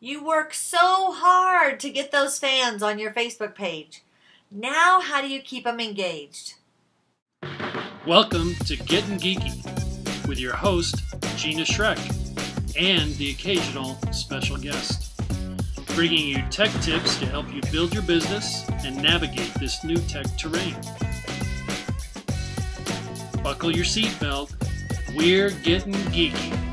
You work so hard to get those fans on your Facebook page. Now, how do you keep them engaged? Welcome to Getting Geeky with your host, Gina Schreck, and the occasional special guest, bringing you tech tips to help you build your business and navigate this new tech terrain. Buckle your seatbelt. We're getting geeky.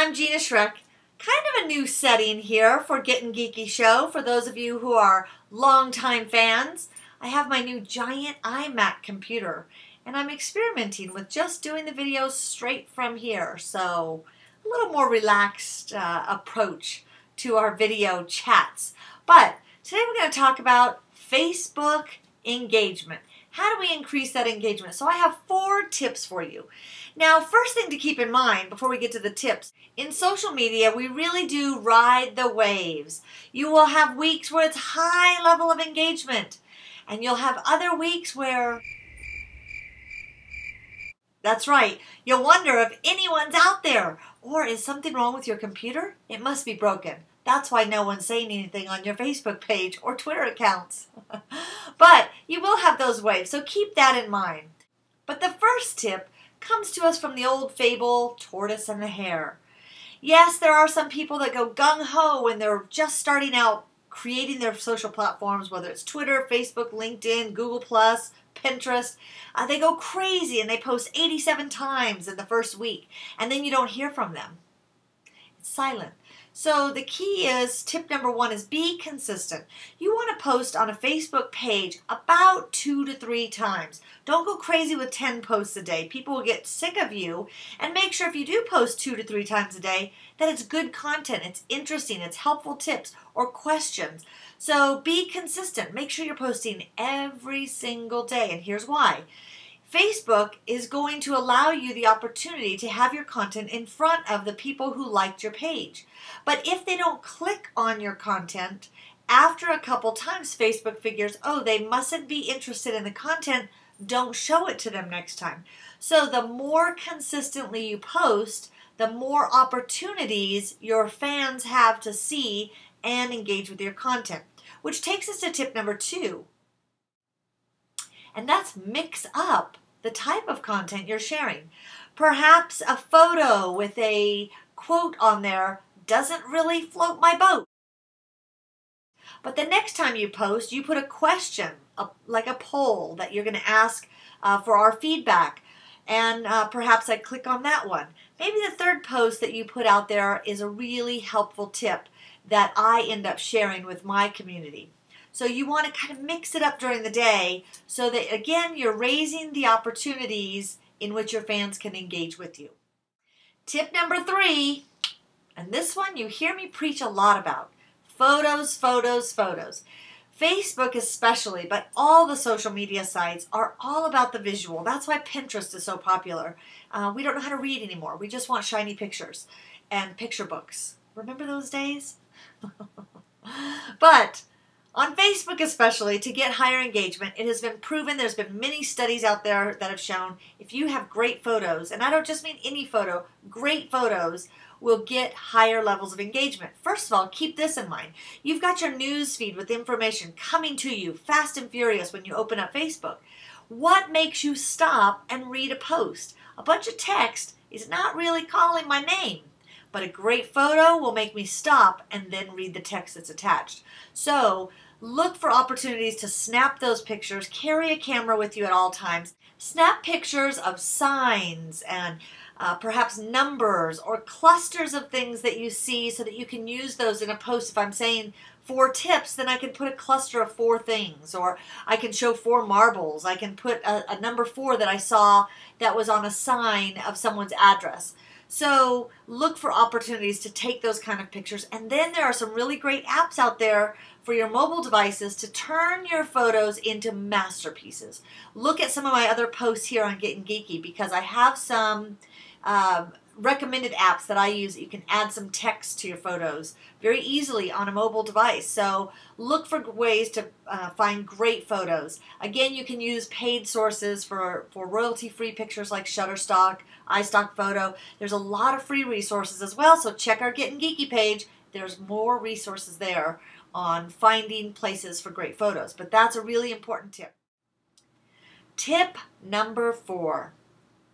I'm Gina Schreck. Kind of a new setting here for Getting Geeky show for those of you who are longtime fans. I have my new giant iMac computer and I'm experimenting with just doing the videos straight from here. So, a little more relaxed uh, approach to our video chats. But today we're going to talk about Facebook engagement. How do we increase that engagement? So I have four tips for you. Now, first thing to keep in mind before we get to the tips, in social media, we really do ride the waves. You will have weeks where it's high level of engagement, and you'll have other weeks where that's right. You'll wonder if anyone's out there. Or is something wrong with your computer? It must be broken. That's why no one's saying anything on your Facebook page or Twitter accounts. but you will have those waves, so keep that in mind. But the first tip comes to us from the old fable Tortoise and the Hare. Yes, there are some people that go gung ho when they're just starting out creating their social platforms, whether it's Twitter, Facebook, LinkedIn, Google, Plus, Pinterest. Uh, they go crazy and they post 87 times in the first week, and then you don't hear from them. It's silent. So the key is tip number one is be consistent. You want to post on a Facebook page about two to three times. Don't go crazy with 10 posts a day. People will get sick of you. And make sure if you do post two to three times a day, that it's good content, it's interesting, it's helpful tips or questions. So be consistent. Make sure you're posting every single day. And here's why. Facebook is going to allow you the opportunity to have your content in front of the people who liked your page. But if they don't click on your content, after a couple times, Facebook figures, oh, they mustn't be interested in the content, don't show it to them next time. So the more consistently you post, the more opportunities your fans have to see and engage with your content. Which takes us to tip number two and that's mix up the type of content you're sharing. Perhaps a photo with a quote on there doesn't really float my boat. But the next time you post, you put a question, a, like a poll that you're going to ask uh, for our feedback. And uh, perhaps I click on that one. Maybe the third post that you put out there is a really helpful tip that I end up sharing with my community. So you want to kind of mix it up during the day so that, again, you're raising the opportunities in which your fans can engage with you. Tip number three, and this one you hear me preach a lot about photos, photos, photos. Facebook, especially, but all the social media sites are all about the visual. That's why Pinterest is so popular. Uh, we don't know how to read anymore. We just want shiny pictures and picture books. Remember those days? but on Facebook, especially, to get higher engagement, it has been proven, there's been many studies out there that have shown if you have great photos, and I don't just mean any photo, great photos will get higher levels of engagement. First of all, keep this in mind. You've got your news feed with information coming to you fast and furious when you open up Facebook. What makes you stop and read a post? A bunch of text is not really calling my name but a great photo will make me stop and then read the text that's attached. So Look for opportunities to snap those pictures. Carry a camera with you at all times. Snap pictures of signs and uh, perhaps numbers or clusters of things that you see so that you can use those in a post. If I'm saying four tips, then I can put a cluster of four things, or I can show four marbles. I can put a, a number four that I saw that was on a sign of someone's address. So look for opportunities to take those kind of pictures. And then there are some really great apps out there for your mobile devices to turn your photos into masterpieces. Look at some of my other posts here on Getting Geeky because I have some um, recommended apps that I use that you can add some text to your photos very easily on a mobile device. So look for ways to uh, find great photos. Again, you can use paid sources for, for royalty-free pictures like Shutterstock. iStock Photo. There's a lot of free resources as well, so check our Getting Geeky page. There's more resources there on finding places for great photos, but that's a really important tip. Tip number four,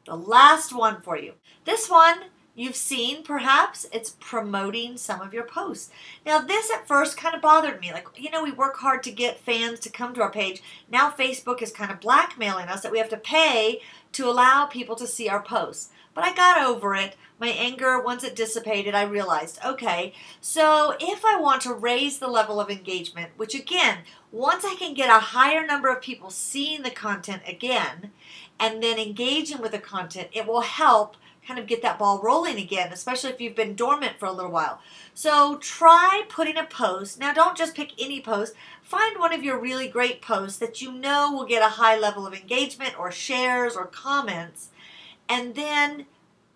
the last one for you. This one you've seen perhaps it's promoting some of your posts. Now, this at first kind of bothered me. Like, you know, we work hard to get fans to come to our page. Now, Facebook is kind of blackmailing us that we have to pay to allow people to see our posts. But I got over it. My anger, once it dissipated, I realized okay, so if I want to raise the level of engagement, which again, once I can get a higher number of people seeing the content again and then engaging with the content, it will help kind of get that ball rolling again, especially if you've been dormant for a little while. So try putting a post. Now, don't just pick any post. Find one of your really great posts that you know will get a high level of engagement or shares or comments, and then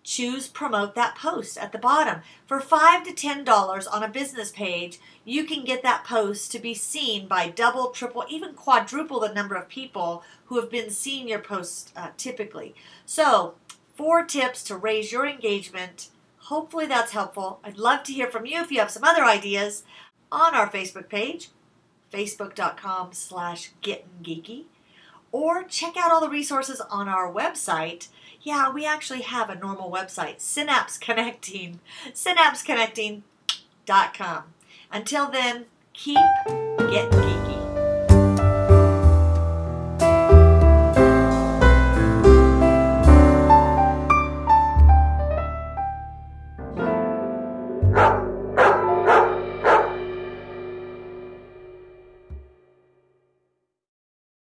choose promote that post at the bottom. For 5 to $10 on a business page, you can get that post to be seen by double, triple, even quadruple the number of people who have been seeing your posts uh, typically. So four tips to raise your engagement. Hopefully that's helpful. I'd love to hear from you if you have some other ideas on our Facebook page, facebook.com slash gettinggeeky, or check out all the resources on our website. Yeah, we actually have a normal website, Synapse Connecting, synapseconnecting.com. Until then, keep getting geeky.